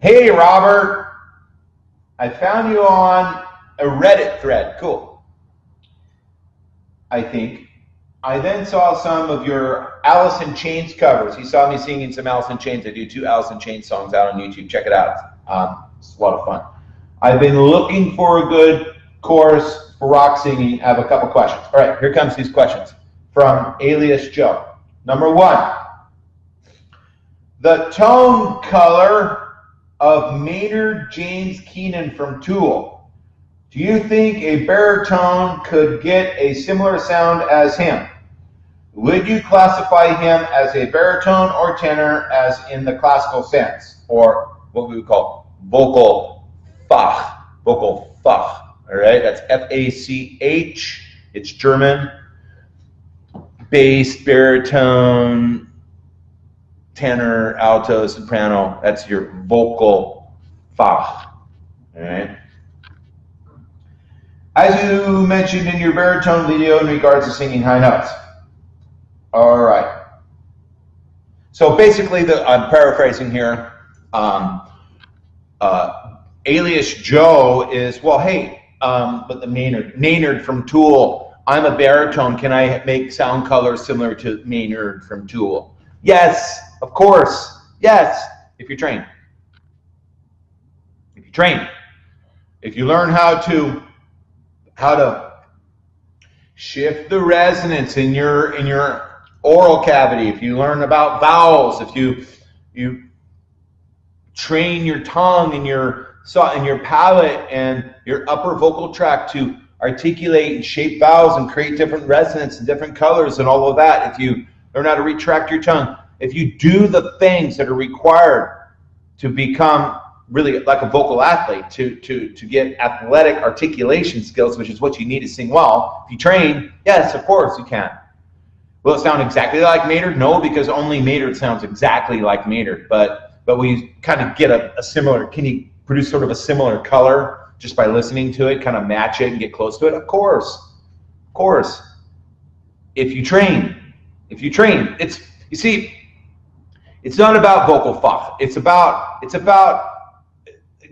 Hey, Robert. I found you on a Reddit thread. Cool. I think. I then saw some of your Alice in Chains covers. You saw me singing some Alice in Chains. I do two Alice in Chains songs out on YouTube. Check it out. Um, it's a lot of fun. I've been looking for a good course for rock singing. I have a couple questions. All right, here comes these questions from Alias Joe. Number one, the tone color of Maynard James Keenan from Tool. Do you think a baritone could get a similar sound as him? Would you classify him as a baritone or tenor as in the classical sense, or what we would call vocal fach, vocal fach, all right? That's F-A-C-H, it's German, bass, baritone, tenor, alto, soprano. That's your vocal fach. All right. As you mentioned in your baritone video in regards to singing high notes. All right. So basically, the, I'm paraphrasing here. Um, uh, alias Joe is well, hey, um, but the Maynard, Maynard from Tool. I'm a baritone. Can I make sound colors similar to Maynard from Tool? Yes, of course. Yes, if you're trained. If you train. If you learn how to how to shift the resonance in your in your oral cavity, if you learn about vowels, if you you train your tongue and your saw and your palate and your upper vocal tract to articulate and shape vowels and create different resonance and different colors and all of that. If you learn how to retract your tongue, if you do the things that are required to become really like a vocal athlete, to, to, to get athletic articulation skills, which is what you need to sing well, if you train, yes, of course you can. Will it sound exactly like Maynard? No, because only Maynard sounds exactly like Maynard, but but we kind of get a, a similar, can you produce sort of a similar color just by listening to it, kind of match it and get close to it? Of course, of course. If you train, if you train, it's, you see, it's not about vocal fach. It's about it's about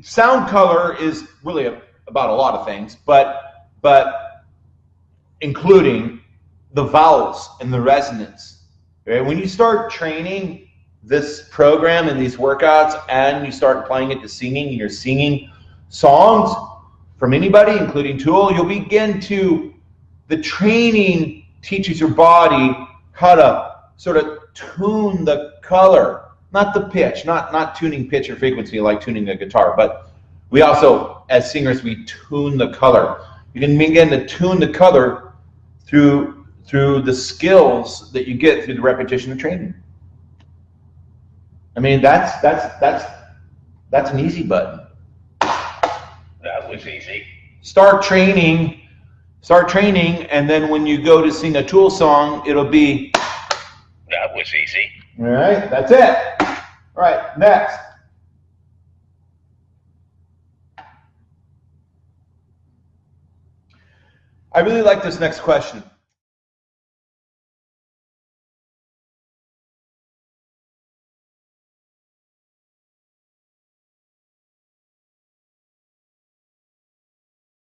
sound color is really a, about a lot of things, but but including the vowels and the resonance. Right? When you start training this program and these workouts, and you start applying it to singing, you're singing songs from anybody, including Tool, you'll begin to the training teaches your body how to sort of tune the color, not the pitch, not, not tuning pitch or frequency like tuning a guitar, but we also, as singers, we tune the color. You can begin to tune the color through through the skills that you get through the repetition of training. I mean, that's that's that's that's an easy button. That was easy. Start training, start training, and then when you go to sing a Tool song, it'll be. That was easy. All right, that's it. All right, next. I really like this next question.